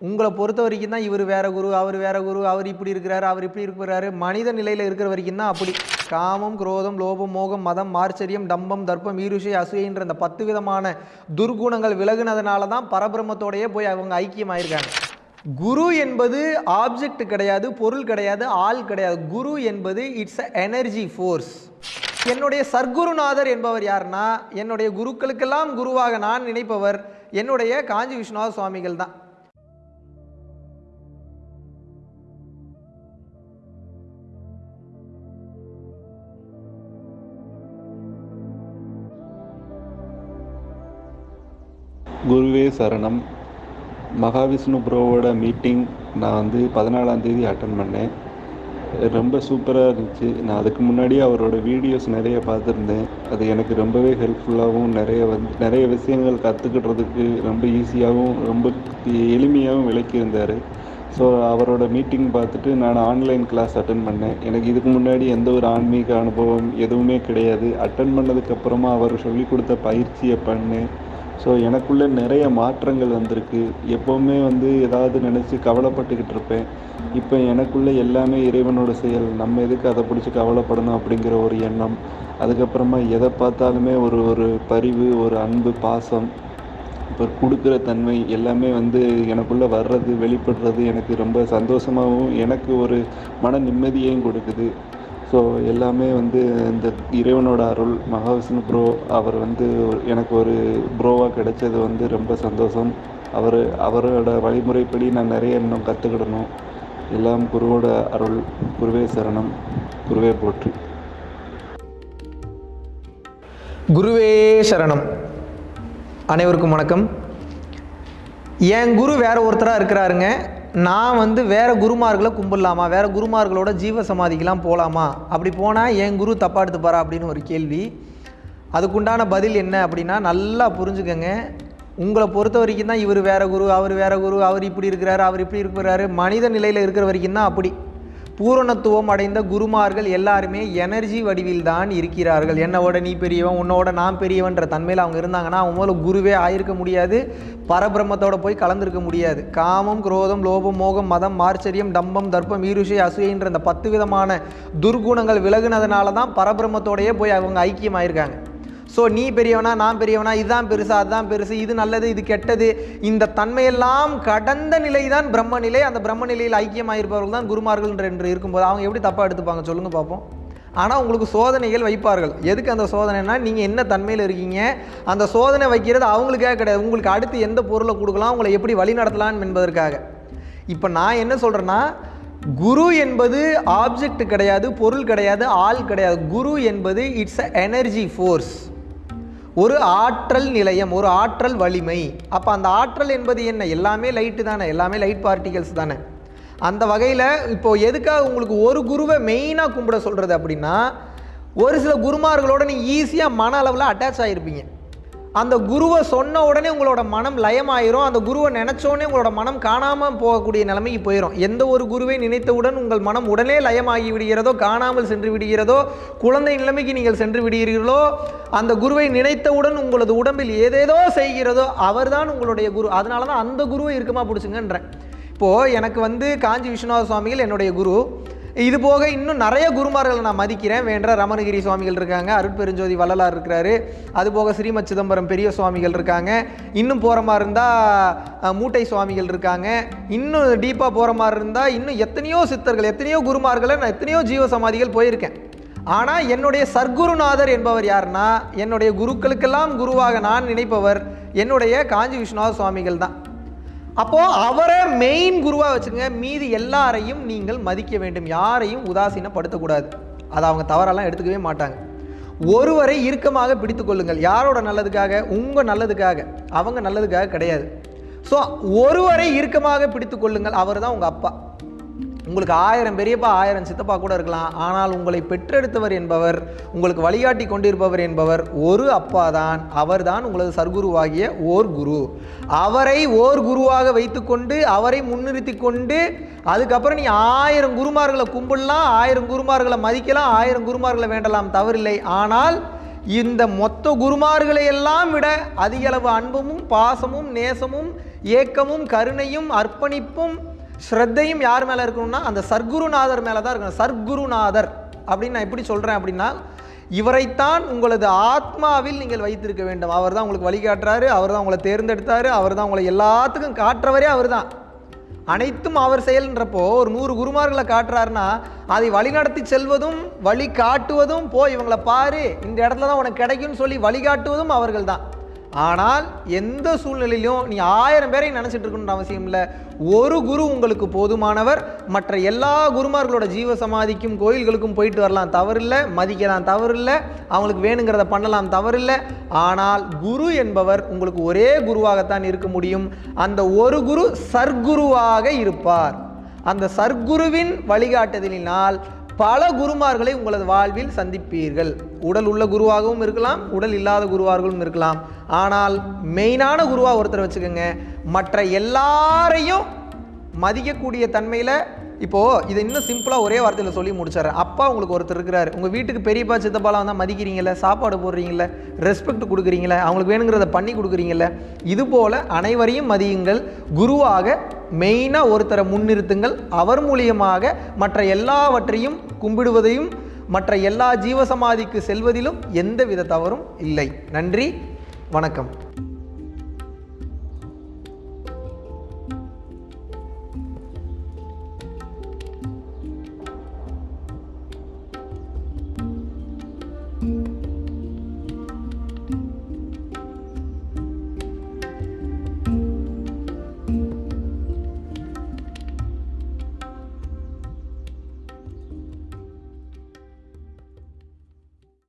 உங்களை பொறுத்த வரைக்கும் தான் இவர் வேற குரு அவர் வேற குரு அவர் இப்படி இருக்கிறாரு அவர் இப்படி இருக்கிறாரு மனித நிலையில் இருக்கிற வரைக்கும் தான் அப்படி. காமம் குரோதம் லோபம் மோகம் மதம் மார்ச்சரியம் டம்பம் தர்ப்பம் ஈருஷை அசூயன்ற இந்த பத்து விதமான துர்குணங்கள் விலகுனதுனால தான் பரபிரமத்தோடையே போய் அவங்க ஐக்கியமாயிருக்காங்க. குரு என்பது ஆப்ஜெக்ட் கிடையாது பொருள் கிடையாது ஆள் கிடையாது. குரு என்பது இட்ஸ் அ எனர்ஜி ஃபோர்ஸ் என்னுடைய சர்க்குருநாதர் என்பவர் யாருன்னா என்னுடைய குருக்களுக்கெல்லாம் குருவாக நான் நினைப்பவர் என்னுடைய காஞ்சி விஸ்வநாத சுவாமிகள் தான். குருவே சரணம். மகாவிஷ்ணு ப்ரோவோட மீட்டிங் நான் வந்து பதினாலாந்தேதி அட்டன் பண்ணேன். ரொம்ப சூப்பராக இருந்துச்சு. நான் அதுக்கு முன்னாடியே அவரோட வீடியோஸ் நிறைய பார்த்துருந்தேன். அது எனக்கு ரொம்பவே ஹெல்ப்ஃபுல்லாகவும் நிறைய வந்து நிறைய விஷயங்கள் கற்றுக்கிட்டதுக்கு ரொம்ப ஈஸியாகவும் ரொம்ப எளிமையாகவும் விளக்கியிருந்தார். ஸோ அவரோட மீட்டிங் பார்த்துட்டு நான் ஆன்லைன் கிளாஸ் அட்டன் பண்ணேன். எனக்கு இதுக்கு முன்னாடி எந்த ஒரு ஆன்மீக அனுபவம் எதுவுமே கிடையாது. அட்டன் பண்ணதுக்கப்புறமா அவர் சொல்லி கொடுத்த பயிற்சியை பண்ணேன். ஸோ எனக்குள்ளே நிறைய மாற்றங்கள் வந்திருக்கு. எப்போவுமே வந்து ஏதாவது நினச்சி கவலைப்பட்டுக்கிட்டு இருப்பேன். இப்போ எனக்குள்ளே எல்லாமே இறைவனோட செயல். நம்ம எதுக்கு அதை பிடிச்சி கவலைப்படணும் அப்படிங்கிற ஒரு எண்ணம். அதுக்கப்புறமா எதை பார்த்தாலுமே ஒரு ஒரு பரிவு ஒரு அன்பு பாசம் இப்போ கொடுக்குற தன்மை எல்லாமே வந்து எனக்குள்ளே வர்றது வெளிப்படுறது எனக்கு ரொம்ப சந்தோஷமாகவும் எனக்கு ஒரு மன நிம்மதியையும் கொடுக்குது. ஸோ எல்லாமே வந்து இந்த இறைவனோட அருள் மகாவிஷ்ணு ப்ரோ அவர் வந்து எனக்கு ஒரு ப்ரோவாக கிடைச்சது வந்து ரொம்ப சந்தோஷம். அவர் அவரோட வழிமுறைப்படி நான் நிறைய இன்னும் கற்றுக்கிடணும் எல்லாம் குருவோட அருள் குருவே சரணம் குருவே போற்றி. குருவே சரணம். அனைவருக்கும் வணக்கம். என் குரு வேற ஒருத்தராக இருக்கிறாருங்க. நான் வந்து வேற குருமார்களை கும்பிடலாமா? வேறு குருமார்களோட ஜீவ சமாதிக்கெலாம் போகலாமா அப்படி போனால் என் குரு தப்பா எடுத்துப்பாரா அப்படின்னு ஒரு கேள்வி. அதுக்குண்டான பதில் என்ன அப்படின்னா நல்லா புரிஞ்சுக்கங்க. உங்களை பொறுத்த வரைக்கும் தான் இவர் வேறு குரு அவர் வேறு குரு அவர் இப்படி இருக்கிறாரு அவர் இப்படி இருக்கிறாரு. மனித நிலையில் இருக்கிற வரைக்கும் தான் அப்படி. பூரணத்துவம் அடைந்த குருமார்கள் எல்லாருமே எனர்ஜி வடிவில் தான் இருக்கிறார்கள் என்னோட நீ பெரியவன் உன்னோட நான் பெரியவன்ற தன்மையில் அவங்க இருந்தாங்கன்னா அவங்க முதல்ல குருவே ஆயிருக்க முடியாது. பரபிரம்மத்தோட போய் கலந்துருக்க முடியாது. காமம் குரோதம் லோபம் மோகம் மதம் மார்ச்சரியம் டம்பம் தர்ப்பம் ஈருஷை அசூயன்ற இந்த பத்து விதமான துர்குணங்கள் விலகுனதுனால தான் பரபிரம்மத்தோடையே போய் அவங்க ஐக்கியமாயிருக்காங்க. ஸோ நீ பெரியவனா நான் பெரியவனா இதுதான் பெருசு அதுதான் பெருசு இது நல்லது இது கெட்டது. இந்த தன்மையெல்லாம் கடந்த நிலை தான் பிரம்ம நிலை அந்த பிரம்ம நிலையில் ஐக்கியமாயிருப்பவர்கள் தான் குருமார்கள் என்று- இருக்கும்போது அவங்க எப்படி தப்பாக எடுத்துப்பாங்க சொல்லுங்கள் பார்ப்போம் ஆனால் உங்களுக்கு சோதனைகள் வைப்பார்கள். எதுக்கு அந்த சோதனைனா நீங்கள் என்ன தன்மையில் இருக்கீங்க அந்த சோதனை வைக்கிறது அவங்களுக்காக கிடையாது. உங்களுக்கு அடுத்து எந்த பொருளை கொடுக்கலாம் உங்களை எப்படி வழி நடத்தலாம் என்பதற்காக. இப்போ நான் என்ன சொல்கிறேன்னா குரு என்பது ஆப்ஜெக்ட் கிடையாது பொருள் கிடையாது ஆள் கிடையாது. குரு என்பது இட்ஸ் அ எனர்ஜி ஃபோர்ஸ் ஒரு ஆற்றல் நிலையம் ஒரு ஆற்றல் வலிமை. அப்போ அந்த ஆற்றல் என்பது என்ன? எல்லாமே லைட்டு தானே? எல்லாமே லைட் பார்ட்டிகல்ஸ் தானே? அந்த வகையில் இப்போது எதுக்காக உங்களுக்கு ஒரு குருவை மெயினாக கும்பிட சொல்கிறது அப்படின்னா ஒரு சில குருமார்களோட நீங்கள் ஈஸியாக மன அளவில் அட்டாச் ஆகிருப்பீங்க அந்த குருவை சொன்ன உடனே உங்களோட மனம் லயமாயிரும். அந்த குருவை நினச்சோடனே உங்களோட மனம் காணாமல் போகக்கூடிய நிலைமைக்கு போயிடும் எந்த ஒரு குருவை நினைத்தவுடன் உங்கள் மனம் உடனே லயமாகி விடுகிறதோ காணாமல் சென்று விடுகிறதோ குழந்தை நிலைமைக்கு நீங்கள் சென்று விடுகிறீர்களோ அந்த குருவை நினைத்தவுடன் உங்களது உடம்பில் ஏதேதோ செய்கிறதோ அவர்தான் உங்களுடைய குரு. அதனால தான் அந்த குருவை இருக்கமாக பிடிச்சுங்கன்றேன். இப்போது எனக்கு வந்து காஞ்சி விஸ்வநாத சுவாமிகள் என்னுடைய குரு. இது போக இன்னும் நிறைய குருமார்களை நான் மதிக்கிறேன். வேண்ட ரமணகிரி சுவாமிகள் இருக்காங்க அருட்பெருஞ்சோதி வள்ளலார் இருக்கிறாரு. அது போக ஸ்ரீமத் சிதம்பரம் பெரிய சுவாமிகள் இருக்காங்க. இன்னும் போகிற மாதிரி இருந்தால் மூட்டை சுவாமிகள் இருக்காங்க. இன்னும் டீப்பாக போகிற மாதிரி இருந்தால் இன்னும் எத்தனையோ சித்தர்கள் எத்தனையோ குருமார்களை நான் எத்தனையோ ஜீவ சமாதிகள் போயிருக்கேன். ஆனால் என்னுடைய சர்க்குருநாதர் என்பவர் யாருன்னா என்னுடைய குருக்களுக்கெல்லாம் குருவாக நான் நினைப்பவர் என்னுடைய காஞ்சி விஸ்வநாத சுவாமிகள் தான். அப்போ அவரை மெயின் குருவா வச்சுங்க. மீதி எல்லாரையும் நீங்கள் மதிக்க வேண்டும். யாரையும் உதாசீனப்படுத்தக்கூடாது. அதை அவங்க தவறெல்லாம் எடுத்துக்கவே மாட்டாங்க. ஒருவரை இறுக்கமாக பிடித்து கொள்ளுங்கள். யாரோட நல்லதுக்காக? உங்க நல்லதுக்காக. அவங்க நல்லதுக்காக கிடையாது. ஸோ ஒருவரை இறுக்கமாக பிடித்து கொள்ளுங்கள். அவர் தான் உங்க அப்பா. உங்களுக்கு ஆயிரம் பெரியப்பா ஆயிரம் சித்தப்பா கூட இருக்கலாம். ஆனால் உங்களை பெற்றெடுத்தவர் என்பவர் உங்களுக்கு வழிகாட்டி கொண்டிருப்பவர் என்பவர் ஒரு அப்பா தான் அவர்தான் உங்களது சர்க்குருவாகிய ஓர் குரு. அவரை ஓர் குருவாக வைத்துக்கொண்டு அவரை முன்னிறுத்தி கொண்டு அதுக்கப்புறம் நீ ஆயிரம் குருமார்களை கும்பிடலாம் ஆயிரம் குருமார்களை மதிக்கலாம் ஆயிரம் குருமார்களை வேண்டலாம் தவறில்லை. ஆனால் இந்த மொத்த குருமார்களை எல்லாம் விட அதிகளவு அன்பமும் பாசமும் நேசமும் ஏக்கமும் கருணையும் அர்ப்பணிப்பும் ஸ்ரத்தையும் யார் மேலே இருக்கணும்னா அந்த சர்க்குருநாதர் மேலே தான் இருக்கணும். சர்க்குருநாதர். அப்படின்னு நான் எப்படி சொல்கிறேன் அப்படின்னா இவரைத்தான் உங்களது ஆத்மாவில் நீங்கள் வைத்திருக்க வேண்டும். அவர் தான் உங்களுக்கு வழிகாட்டுறாரு அவர் தான் உங்களை தேர்ந்தெடுத்தார் அவர் தான் உங்களை எல்லாத்துக்கும் காட்டுறவரே அவர் தான். அனைத்தும் அவர் செயல்ன்றப்போ ஒரு நூறு குருமார்களை காட்டுறாருன்னா அதை வழிநடத்தி செல்வதும் வழி காட்டுவதும் போ இவங்களை பாரு இந்த இடத்துல தான் உனக்கு கிடைக்கும்னு சொல்லி வழிகாட்டுவதும் அவர்கள் தான். ஆனால் எந்த சூழ்நிலையிலும் நீ ஆயிரம் பேரை நினச்சிட்டு இருக்கணுன்ற அவசியம் இல்லை. ஒரு குரு உங்களுக்கு போதுமானவர். மற்ற எல்லா குருமார்களோட ஜீவ சமாதிக்கும் கோயில்களுக்கும் போயிட்டு வரலாம் தவறில்லை. மதிக்கலாம் தவறில்லை. அவங்களுக்கு வேணுங்கிறத பண்ணலாம் தவறில்லை. ஆனால் குரு என்பவர் உங்களுக்கு ஒரே குருவாகத்தான் இருக்க முடியும். அந்த ஒரு குரு சர்க்குருவாக இருப்பார். அந்த சர்க்குருவின் வழிகாட்டுதலினால் பல குருமார்களை உங்களது வாழ்வில் சந்திப்பீர்கள். உடல் உள்ள குருவாகவும் இருக்கலாம் உடல் இல்லாத குருவார்களும் இருக்கலாம். ஆனால் மெயினான குருவாக ஒருத்தர் வச்சுக்கோங்க. மற்ற எல்லாரையும் மதிக்கக்கூடிய தன்மையில் இப்போது இதை இன்னும் சிம்பிளாக ஒரே வார்த்தையில் சொல்லி முடிச்சிடுறேன். அப்பா உங்களுக்கு ஒருத்தர் இருக்கிறார். உங்கள் வீட்டுக்கு பெரியப்பா சித்தப்பாலாம் வந்தால் மதிக்கிறீங்கள சாப்பாடு போடுறீங்கள ரெஸ்பெக்ட் கொடுக்குறீங்கள அவங்களுக்கு வேணுங்கிறத பண்ணி கொடுக்குறீங்கள இது போல் அனைவரையும் மதியுங்கள். குருவாக மெயினாக ஒருத்தரை முன்னிறுத்துங்கள். அவர் மூலியமாக மற்ற எல்லாவற்றையும் கும்பிடுவதையும் மற்ற எல்லா ஜீவசமாதிக்கு செல்வதிலும் எந்த வித தவறும் இல்லை. நன்றி வணக்கம்.